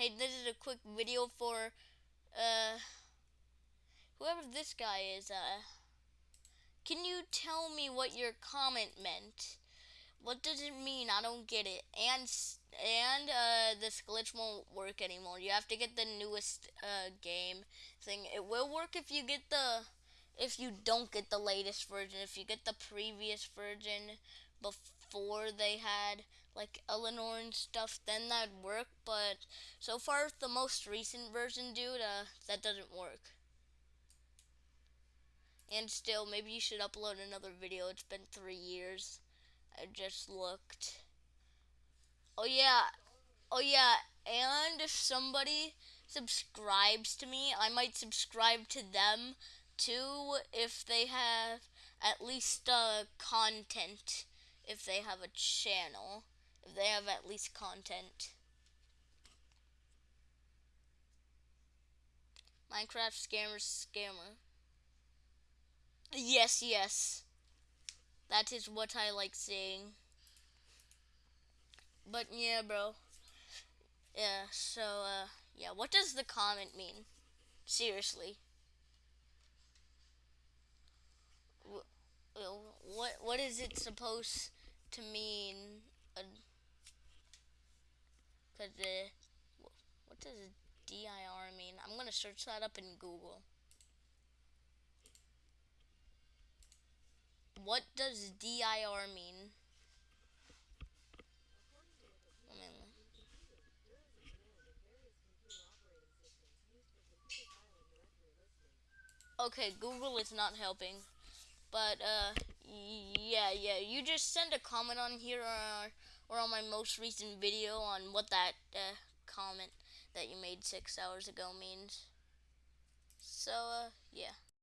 hey, this is a quick video for uh whoever this guy is. Uh, can you tell me what your comment meant? What does it mean? I don't get it. And and uh, this glitch won't work anymore. You have to get the newest uh, game thing. It will work if you get the if you don't get the latest version. If you get the previous version before they had like Eleanor and stuff, then that'd work. But so far, the most recent version, dude, uh, that doesn't work. And still, maybe you should upload another video. It's been three years. I just looked. Oh yeah, oh yeah, and if somebody subscribes to me, I might subscribe to them too if they have at least uh, content. If they have a channel, if they have at least content. Minecraft scammer scammer. Yes, yes. That is what I like seeing. But yeah, bro. Yeah, so, uh, yeah, what does the comment mean? Seriously. What, what is it supposed to mean? a Cause, uh, what does DIR mean? I'm gonna search that up in Google. What does DIR mean? Okay, Google is not helping. But, uh, yeah, yeah, you just send a comment on here or, or on my most recent video on what that uh, comment that you made six hours ago means. So, uh, yeah.